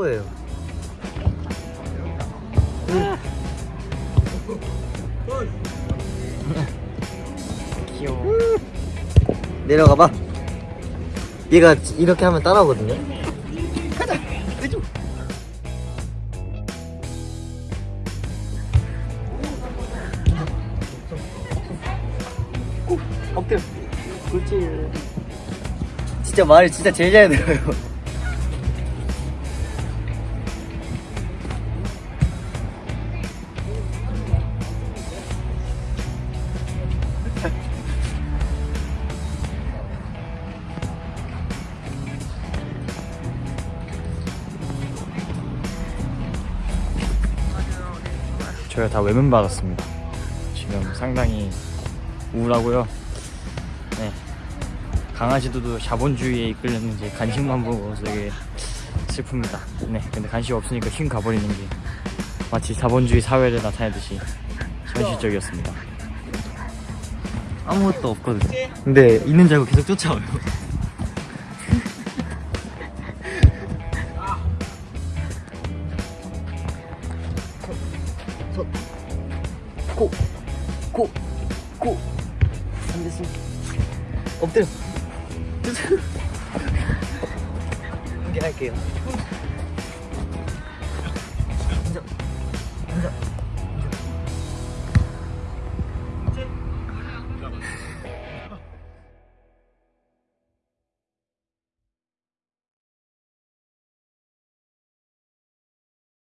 뭐예요? 귀여워. 내려가 봐. 얘가 이렇게 하면 따라오거든요. 엎드려. 그렇지. 진짜 말을 진짜 제일 잘 들어요. 저희가 다 외면 받았습니다. 지금 상당히 우울하고요. 네. 강아지들도 자본주의에 이끌렸는지 간식만 보고 되게 슬픕니다. 네. 근데 간식 없으니까 휜 가버리는 게 마치 자본주의 사회를 나타내듯이 현실적이었습니다. 아무것도 없거든요. 근데 있는 줄 알고 계속 쫓아와요. 손, 코, 코, 코. 안 됐어. 엎드려. 이렇게 할게요.